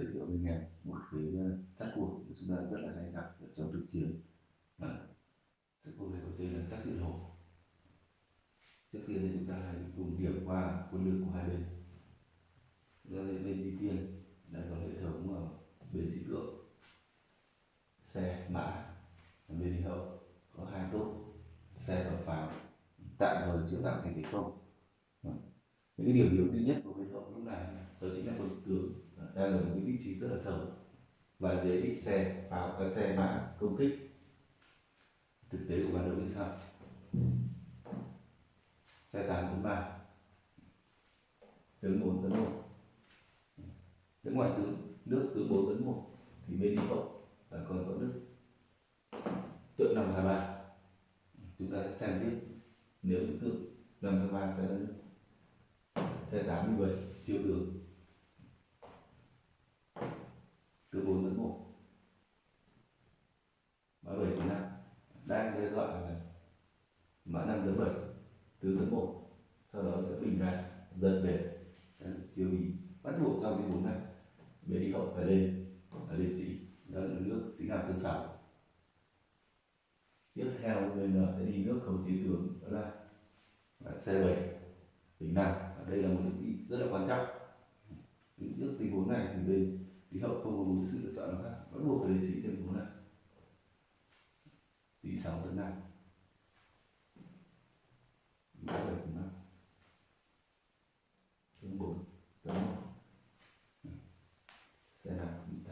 giới thiệu với nghe một cái sát cuộc mà chúng ta rất là hay gặp ở trong thực chiến. À, sát cuộc này có tên là sát thiện hổ trước tiên thì chúng ta hãy cùng điểm qua quân lực của hai bên. Ra bên đi tiên đã có hệ thống ở bên sĩ tượng. Xe mã bên đi hậu có hai tốt. Xe và pháo. Tạm thời chữa tạm thành cái không. Vâng cái điểm yếu duy nhất của bên hậu lúc này đó chính là quân tướng đang ở một cái vị trí rất là xấu. Và dễ bị xe vào các xe mã công kích, thực tế của ban đầu như sau xe tám bốn ba. Tướng bốn tấn một. Tướng ngoài tướng, nước tướng bốn tấn một, thì bên đi hậu là còn có nước tượng năm hai ba chúng ta sẽ xem tiếp. Nếu tượng năm hai ba sẽ là nước sẽ 87 siêu tướng. Từ 4 đến 1 mã 7 đến 5 đang đây gọi là mã 5 đến 7 từ đến 1 sau đó sẽ bình ra dần về. Tiêu ý bắt buộc trong cái 4 này bế đi hậu phải lên là liệt sĩ. Đó là nước sĩ nam tương sáu tiếp theo VN sẽ đi nước khẩu chiến tướng đó là, là c bảy tình nào, ở đây là một nước rất là quan trọng. Những nước tình huống này thì bên khí hậu không có một sự lựa chọn nào khác bắt buộc phải lên sĩ trong tình này. Sĩ sáu tấn năm bảy tấn năm tấn bốn tấn một xe đạp cũng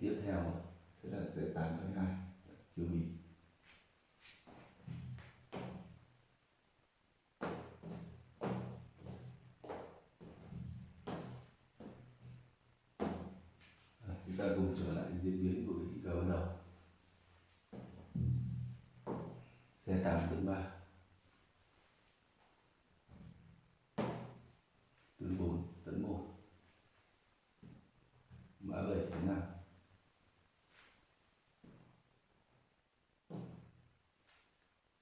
tiếp theo sẽ là xe tám hai chưa mình ta cùng trở lại diễn biến của cái cờ ban đầu. Xe tám tấn ba. Tấn bốn tấn một. Mã bảy tấn năm.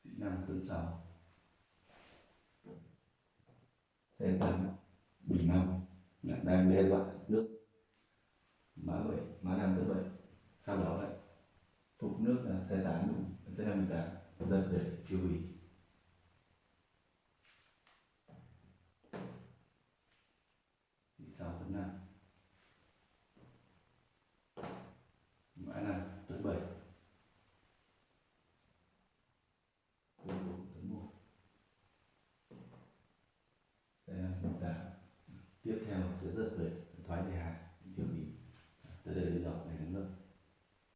Sĩ năm tấn sáu. Xe tám bình năm đang đe dọa nước mã 7, mã 5 tới 7 sau đó lại phục nước là xe 8 xe 58 dần để tiêu hủy. C6 tấn 5